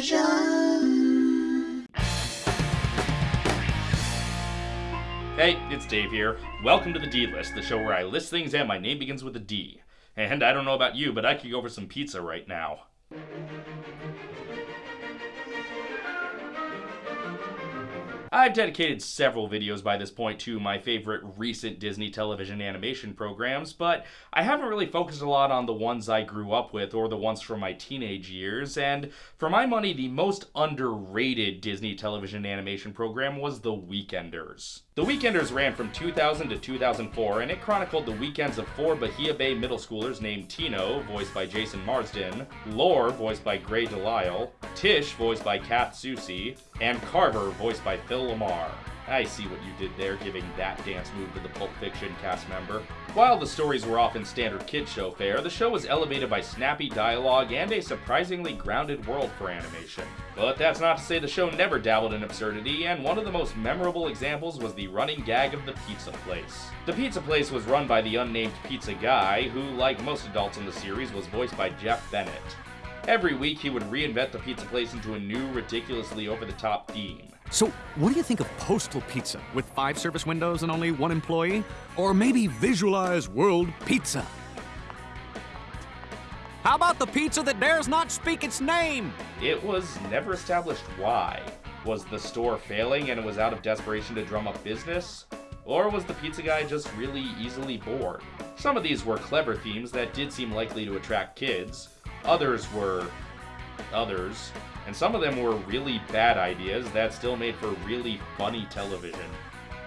Hey, it's Dave here. Welcome to the D List, the show where I list things and my name begins with a D. And I don't know about you, but I could go for some pizza right now. I've dedicated several videos by this point to my favorite recent Disney television animation programs, but I haven't really focused a lot on the ones I grew up with or the ones from my teenage years, and for my money, the most underrated Disney television animation program was The Weekenders. The Weekenders ran from 2000 to 2004, and it chronicled the weekends of four Bahia Bay middle schoolers named Tino, voiced by Jason Marsden, Lor, voiced by Grey DeLisle, Tish, voiced by Kath Soucie, and Carver, voiced by Phil LaMarr. I see what you did there, giving that dance move to the Pulp Fiction cast member. While the stories were often standard kid show fare, the show was elevated by snappy dialogue and a surprisingly grounded world for animation. But that's not to say the show never dabbled in absurdity, and one of the most memorable examples was the running gag of the pizza place. The pizza place was run by the unnamed pizza guy, who, like most adults in the series, was voiced by Jeff Bennett. Every week, he would reinvent the pizza place into a new, ridiculously over the top theme. So, what do you think of Postal Pizza with five service windows and only one employee? Or maybe Visualize World Pizza? How about the pizza that dares not speak its name? It was never established why. Was the store failing and it was out of desperation to drum up business? Or was the pizza guy just really easily bored? Some of these were clever themes that did seem likely to attract kids. Others were others. And some of them were really bad ideas that still made for really funny television.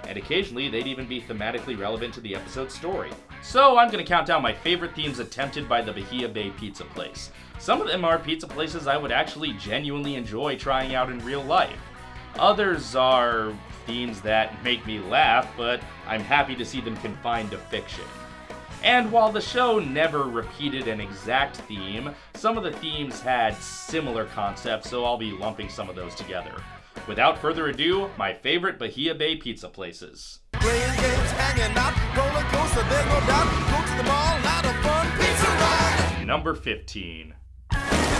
And occasionally, they'd even be thematically relevant to the episode's story. So, I'm gonna count down my favorite themes attempted by the Bahia Bay Pizza Place. Some of them are pizza places I would actually genuinely enjoy trying out in real life. Others are themes that make me laugh, but I'm happy to see them confined to fiction. And while the show never repeated an exact theme, some of the themes had similar concepts, so I'll be lumping some of those together. Without further ado, my favorite Bahia Bay pizza places. Playing games, hanging out, roller coaster, there's no doubt. Go to the mall, lot of fun, pizza ride. Number 15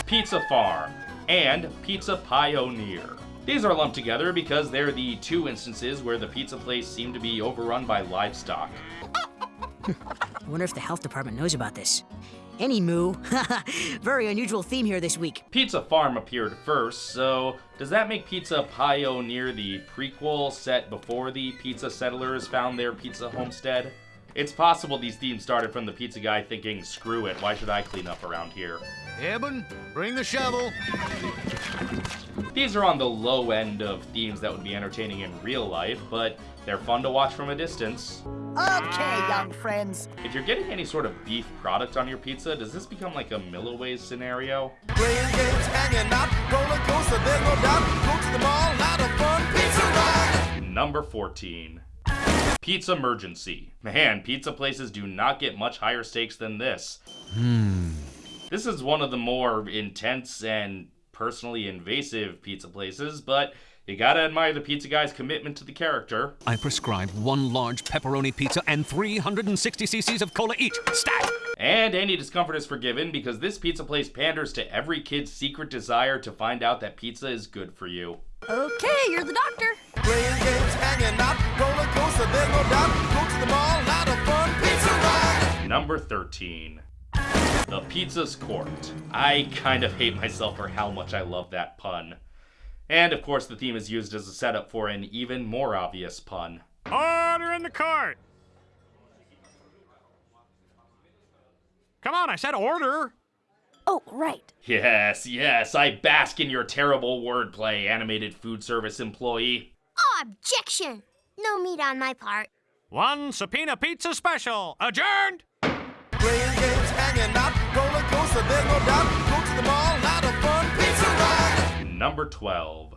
Pizza Farm and Pizza Pioneer. These are lumped together because they're the two instances where the pizza place seemed to be overrun by livestock. Wonder if the health department knows about this. Any moo. Very unusual theme here this week. Pizza Farm appeared first, so does that make Pizza Pioneer the prequel set before the pizza settlers found their pizza homestead? It's possible these themes started from the pizza guy thinking, screw it, why should I clean up around here? Eben, bring the shovel. These are on the low end of themes that would be entertaining in real life, but they're fun to watch from a distance. Okay, young friends. If you're getting any sort of beef product on your pizza, does this become like a Milliways scenario? Playing games, hanging out, roller coaster, there's no doubt. Go to the mall, lot of fun, pizza ride. Number 14. Pizza Emergency. Man, pizza places do not get much higher stakes than this. Hmm. This is one of the more intense and personally invasive pizza places, but you gotta admire the pizza guy's commitment to the character. I prescribe one large pepperoni pizza and 360 cc's of cola each. Stat! And any discomfort is forgiven because this pizza place panders to every kid's secret desire to find out that pizza is good for you. Okay, you're the doctor. Playing games, hanging out, roller coaster, there's no doubt. Go to the mall, lot of fun, pizza ride. Number 13. The Pizza's Court. I kind of hate myself for how much I love that pun. And of course, the theme is used as a setup for an even more obvious pun. Order in the cart. Come on, I said order. Oh, right. Yes, yes, I bask in your terrible wordplay, animated food service employee. Objection! No meat on my part. One subpoena pizza special. Adjourned. Playing games, hanging out, roller coaster, there's no doubt. Go to the mall, lot of fun, pizza ride. Number 12.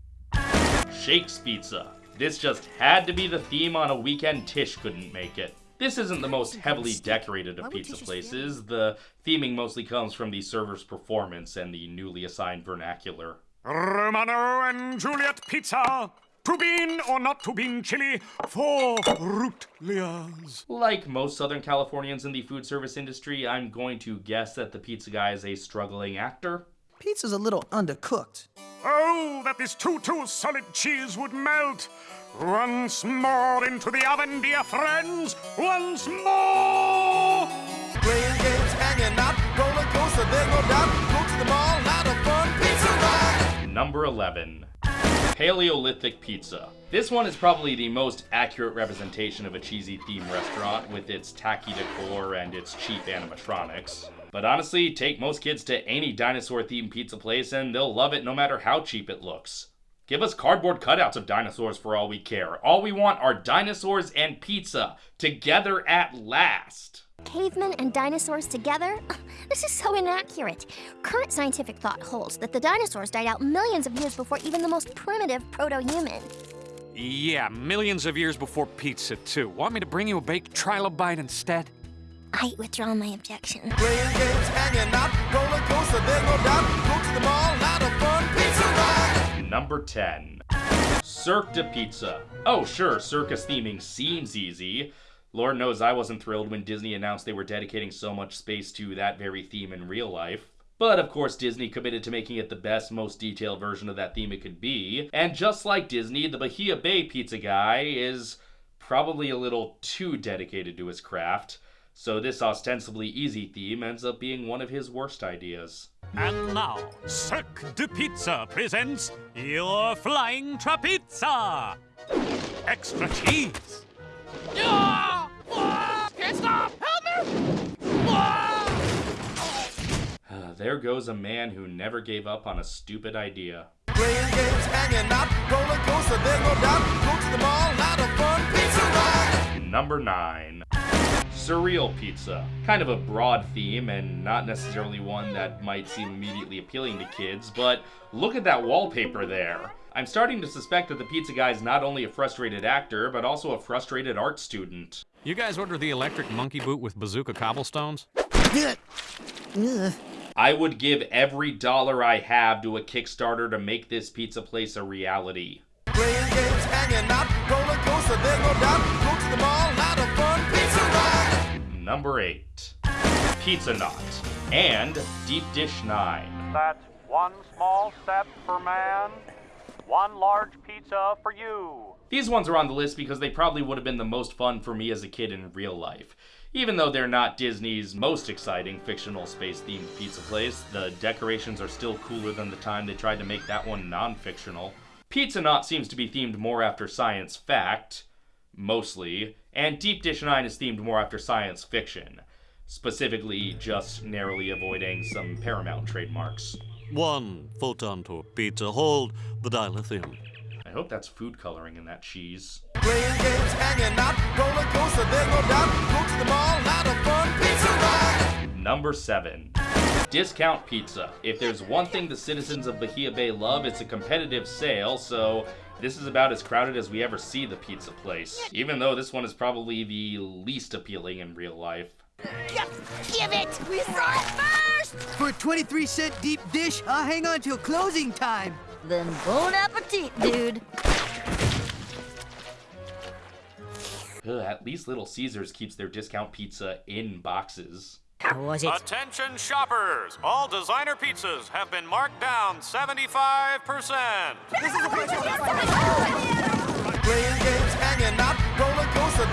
Shakes Pizza. This just had to be the theme on a weekend Tish couldn't make it. This isn't the most heavily decorated of pizza places. The theming mostly comes from the server's performance and the newly assigned vernacular. Romano and Juliet pizza. To bean or not to bean chili for root lias. Like most Southern Californians in the food service industry, I'm going to guess that the pizza guy is a struggling actor. Pizza's a little undercooked. Oh, that this too-too solid cheese would melt! Once more into the oven, dear friends! Once more! Playing games, hanging out, roller coaster, there's no doubt. Go to the mall, lot of fun, pizza ride. Number 11. Paleolithic Pizza. This one is probably the most accurate representation of a cheesy themed restaurant with its tacky decor and its cheap animatronics. But honestly, take most kids to any dinosaur themed pizza place and they'll love it no matter how cheap it looks. Give us cardboard cutouts of dinosaurs for all we care. All we want are dinosaurs and pizza together at last. Cavemen and dinosaurs together? This is so inaccurate. Current scientific thought holds that the dinosaurs died out millions of years before even the most primitive proto human. Yeah, millions of years before pizza, too. Want me to bring you a baked trilobite instead? I withdraw my objection. Playing games, hanging out, roller coaster, there's no doubt. Go to the mall, lot of fun, pizza ride. Number 10. Cirque de Pizza. Oh, sure, circus theming seems easy. Lord knows I wasn't thrilled when Disney announced they were dedicating so much space to that very theme in real life. But of course, Disney committed to making it the best, most detailed version of that theme it could be. And just like Disney, the Bahia Bay pizza guy is probably a little too dedicated to his craft. So this ostensibly easy theme ends up being one of his worst ideas. And now, Cirque de Pizza presents your Flying Trapizza! Extra cheese! Uh, there goes a man who never gave up on a stupid idea. Playing games, hanging out, roller coaster, there's no doubt. Go to the mall, lot of fun, pizza ride. Number 9. Surreal Pizza. Kind of a broad theme and not necessarily one that might seem immediately appealing to kids, but look at that wallpaper there. I'm starting to suspect that the pizza guy is not only a frustrated actor, but also a frustrated art student. You guys order the electric monkey boot with bazooka cobblestones? I would give every dollar I have to a Kickstarter to make this pizza place a reality. Playing games, hanging out, roller coaster, there's no doubt. Go to the mall, Number 8. Pizza Knot. And Deep Dish 9. That's one small step for man, one large pizza for you. These ones are on the list because they probably would have been the most fun for me as a kid in real life. Even though they're not Disney's most exciting fictional space themed pizza place, the decorations are still cooler than the time they tried to make that one non fictional. Pizza Knot seems to be themed more after science fact, mostly, and Deep Dish 9 is themed more after science fiction, specifically just narrowly avoiding some Paramount trademarks. One photon to pizza. Hold the dilithium. I hope that's food coloring in that cheese. Playing games, hanging out, roller coaster, there's no doubt. Go to the mall, lot of fun, pizza ride. Number 7. Discount pizza. If there's one thing the citizens of Bahia Bay love, it's a competitive sale, so this is about as crowded as we ever see the pizza place. Even though this one is probably the least appealing in real life. Give it! We saw it first! For a 23 cent deep dish, I'll hang on till closing time. Then bon appetit, dude. Ugh, at least Little Caesars keeps their discount pizza in boxes. How was it? Attention shoppers! All designer pizzas have been marked down 75%.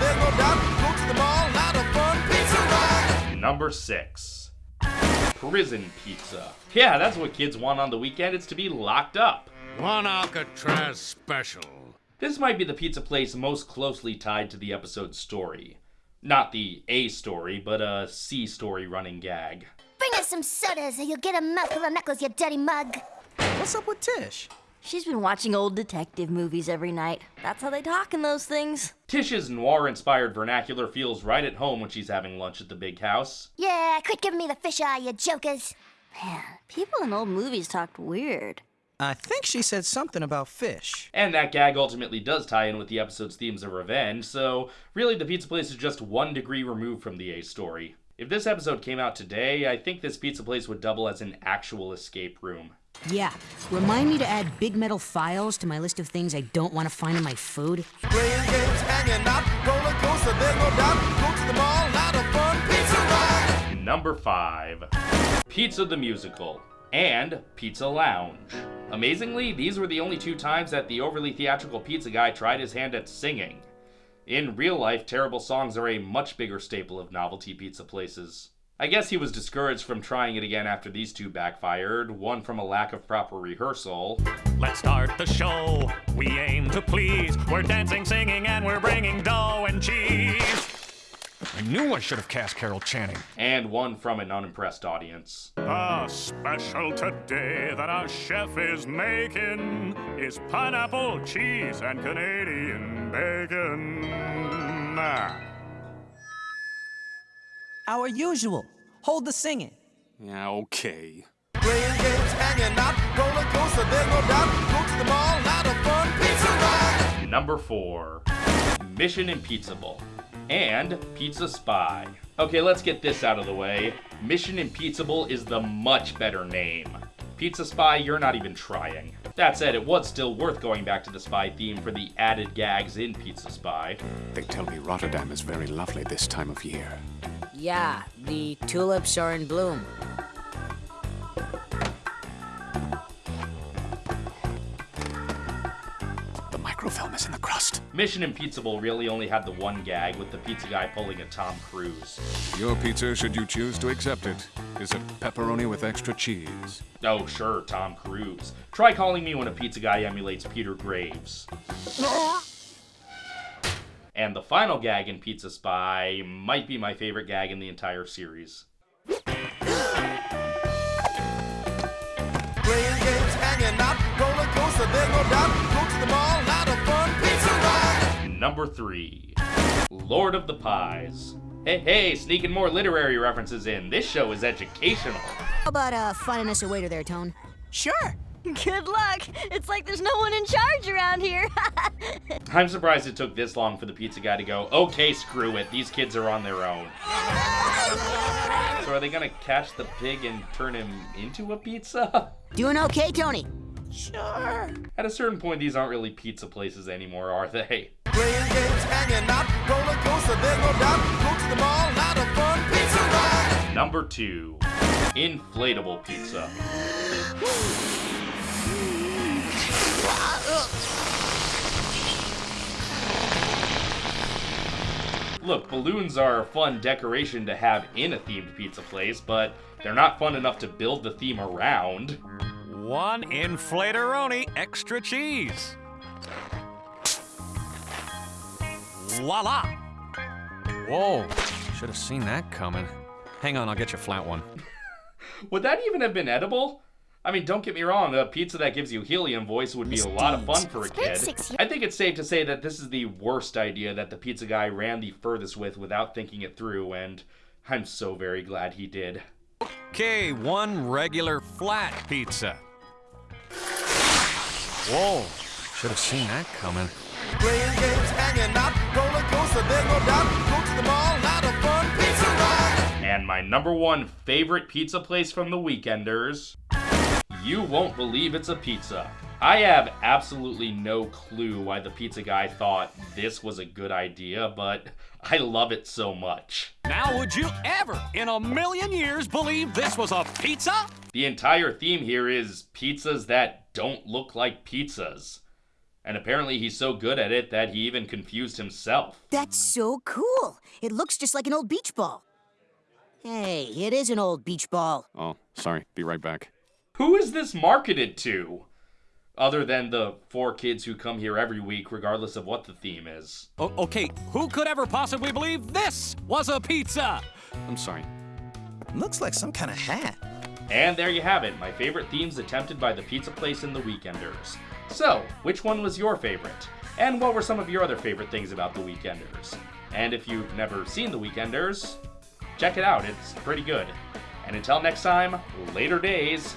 Roller coaster, there's no doubt. Go to the mall, lot of fun, pizza ride. Number 6. Prison pizza. Yeah, that's what kids want on the weekend. It's to be locked up. One Alcatraz special. This might be the pizza place most closely tied to the episode's story. Not the A story, but a C story running gag. Bring us some sodas or you'll get a mouthful of knuckles, you dirty mug. What's up with Tish? She's been watching old detective movies every night. That's how they talk in those things. Tish's noir inspired vernacular feels right at home when she's having lunch at the big house. Yeah, quit giving me the fish eye, you jokers. Man, people in old movies talked weird. I think she said something about fish. And that gag ultimately does tie in with the episode's themes of revenge, so really the pizza place is just one degree removed from the A story. If this episode came out today, I think this pizza place would double as an actual escape room. Yeah. Remind me to add big metal files to my list of things I don't want to find in my food. Playing games, hanging out, roller coaster, there's no doubt. Go to the mall, lot of fun, pizza ride. Number 5. Pizza the Musical and Pizza Lounge. Amazingly, these were the only two times that the overly theatrical pizza guy tried his hand at singing. In real life, terrible songs are a much bigger staple of novelty pizza places. I guess he was discouraged from trying it again after these two backfired, one from a lack of proper rehearsal. Let's start the show. We aim to please. We're dancing, singing, and we're bringing dough and cheese. I knew I should have cast Carol Channing. And one from an unimpressed audience. A special today that our chef is making is pineapple, cheese, and Canadian bacon. Our usual. Hold the singing. Yeah, okay. Playing games, hanging out, roller coaster, there's no doubt. Go to the mall, lot of fun, pizza ride. Number 4 Mission Impeachable and Pizza Spy. Okay, let's get this out of the way. Mission Impeachable is the much better name. Pizza Spy, you're not even trying. That said, it was still worth going back to the spy theme for the added gags in Pizza Spy. They tell me Rotterdam is very lovely this time of year. Yeah, the tulips are in bloom. Mission Impeachable really only had the one gag with the pizza guy pulling a Tom Cruise. Your pizza, should you choose to accept it, is a pepperoni with extra cheese. Oh, sure, Tom Cruise. Try calling me when a pizza guy emulates Peter Graves. And the final gag in Pizza Spy might be my favorite gag in the entire series. Playing games, hanging out, roller coaster, there's no doubt. Go to the mall, Number 3 Lord of the Pies. Hey, hey, sneaking more literary references in. This show is educational. How about uh, finding us a waiter there, Tone? Sure. Good luck. It's like there's no one in charge around here. I'm surprised it took this long for the pizza guy to go, okay, screw it, these kids are on their own. So are they gonna catch the pig and turn him into a pizza? Doing okay, Tony? Sure. At a certain point, these aren't really pizza places anymore, are they? Playing games, hanging out, roller coaster, there's no doubt. Go to the mall, lot of fun, pizza ride. Number two, inflatable pizza. Look, balloons are a fun decoration to have in a themed pizza place, but they're not fun enough to build the theme around. One inflatoroni extra cheese. Voila! Whoa, should have seen that coming. Hang on, I'll get you a flat one. Would that even have been edible? I mean, don't get me wrong, a pizza that gives you helium voice would be a lot of fun for a kid. I think it's safe to say that this is the worst idea that the pizza guy ran the furthest with without thinking it through, and I'm so very glad he did. Okay, one regular flat pizza. Whoa, Should have seen that coming. Playing games, hanging out, roller coaster, there's no doubt. Go to the mall, lot of fun, pizza ride. And my number one favorite pizza place from the Weekenders. You won't believe it's a pizza. I have absolutely no clue why the pizza guy thought this was a good idea, but I love it so much. Now, would you ever, in a million years, believe this was a pizza? The entire theme here is pizzas that don't look like pizzas. And apparently he's so good at it that he even confused himself. That's so cool. It looks just like an old beach ball. Hey, it is an old beach ball. Oh, sorry. Be right back. Who is this marketed to? Other than the four kids who come here every week, regardless of what the theme is. O- okay, who could ever possibly believe this was a pizza? I'm sorry. Looks like some kind of hat. And there you have it, my favorite themes attempted by the pizza place and the Weekenders. So, which one was your favorite? And what were some of your other favorite things about the Weekenders? And if you've never seen the Weekenders, check it out, it's pretty good. And until next time, later days.